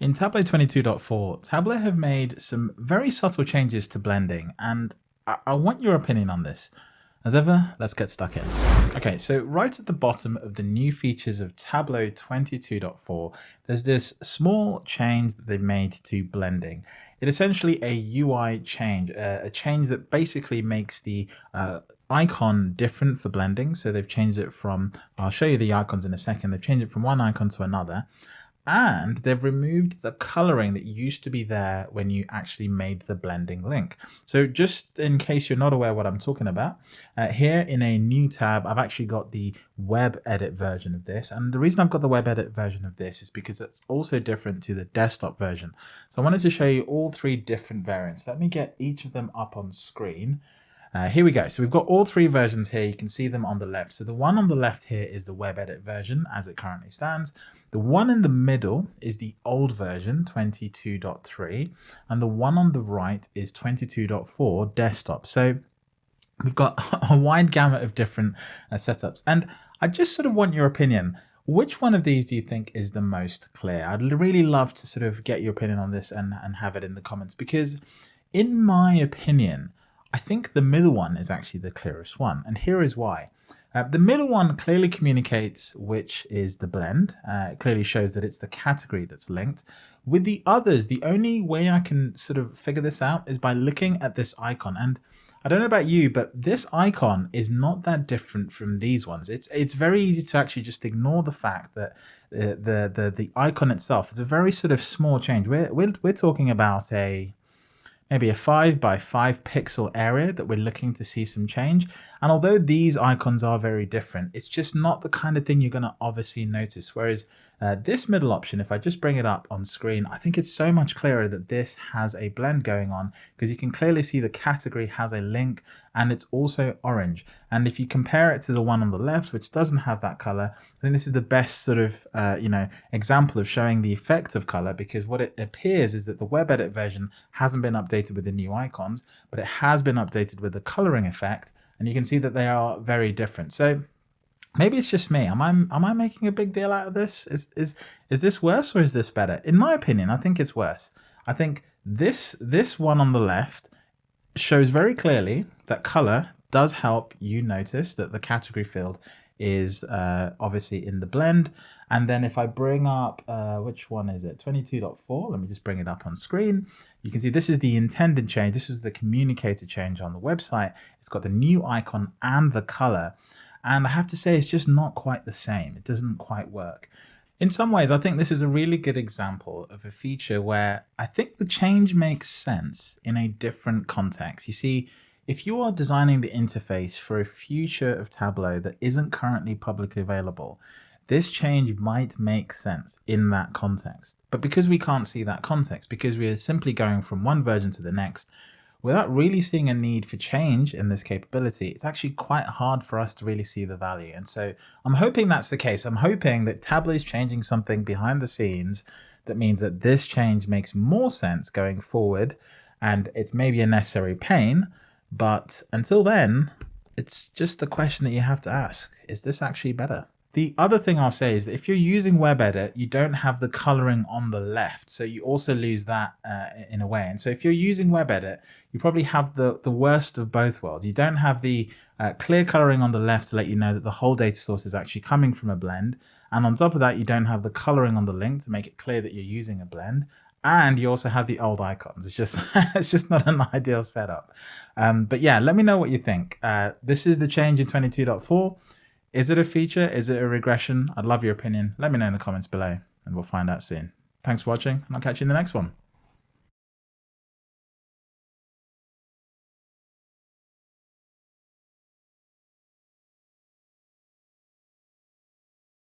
In Tableau 22.4, Tableau have made some very subtle changes to blending, and I, I, want your opinion on this. As ever, let's get stuck in. Okay, so right at the bottom of the new features of Tableau 22.4, there's this small change that they've made to blending. It's essentially a UI change, uh, a change that basically makes the uh, icon different for blending. So they've changed it from, I'll show you the icons in a second, they've changed it from one icon to another and they've removed the coloring that used to be there when you actually made the blending link. So just in case you're not aware what I'm talking about, uh, here in a new tab, I've actually got the web edit version of this. And the reason I've got the web edit version of this is because it's also different to the desktop version. So I wanted to show you all three different variants. Let me get each of them up on screen. Uh, here we go. So we've got all three versions here. You can see them on the left. So the one on the left here is the web edit version as it currently stands. The one in the middle is the old version 22.3 and the one on the right is 22.4 desktop. So we've got a wide gamut of different uh, setups and I just sort of want your opinion. Which one of these do you think is the most clear? I'd really love to sort of get your opinion on this and, and have it in the comments because in my opinion, I think the middle one is actually the clearest one. And here is why. Uh, the middle one clearly communicates which is the blend. Uh, it clearly shows that it's the category that's linked. With the others, the only way I can sort of figure this out is by looking at this icon. And I don't know about you, but this icon is not that different from these ones. It's it's very easy to actually just ignore the fact that the the the, the icon itself is a very sort of small change. We're we're we're talking about a maybe a 5 by 5 pixel area that we're looking to see some change. And although these icons are very different, it's just not the kind of thing you're going to obviously notice. Whereas uh, this middle option, if I just bring it up on screen, I think it's so much clearer that this has a blend going on because you can clearly see the category has a link and it's also orange. And if you compare it to the one on the left, which doesn't have that color, I think this is the best sort of, uh, you know, example of showing the effect of color because what it appears is that the web edit version hasn't been updated with the new icons, but it has been updated with the coloring effect. And you can see that they are very different. So maybe it's just me. Am I am I making a big deal out of this? Is is is this worse or is this better? In my opinion, I think it's worse. I think this this one on the left shows very clearly that color does help you notice that the category field is uh, obviously in the blend. And then if I bring up, uh, which one is it? 22.4, let me just bring it up on screen. You can see this is the intended change. This was the communicator change on the website. It's got the new icon and the color. And I have to say, it's just not quite the same. It doesn't quite work. In some ways, I think this is a really good example of a feature where I think the change makes sense in a different context. You see, if you are designing the interface for a future of Tableau that isn't currently publicly available, this change might make sense in that context. But because we can't see that context, because we are simply going from one version to the next, without really seeing a need for change in this capability, it's actually quite hard for us to really see the value. And so I'm hoping that's the case. I'm hoping that Tableau is changing something behind the scenes that means that this change makes more sense going forward and it's maybe a necessary pain. But until then, it's just a question that you have to ask. Is this actually better? The other thing I'll say is that if you're using WebEdit, you don't have the coloring on the left. So you also lose that uh, in a way. And so if you're using WebEdit, you probably have the, the worst of both worlds. You don't have the uh, clear coloring on the left to let you know that the whole data source is actually coming from a blend. And on top of that, you don't have the coloring on the link to make it clear that you're using a blend. And you also have the old icons. It's just it's just not an ideal setup. Um, but yeah, let me know what you think. Uh, this is the change in 22.4. Is it a feature? Is it a regression? I'd love your opinion. Let me know in the comments below and we'll find out soon. Thanks for watching and I'll catch you in the next one.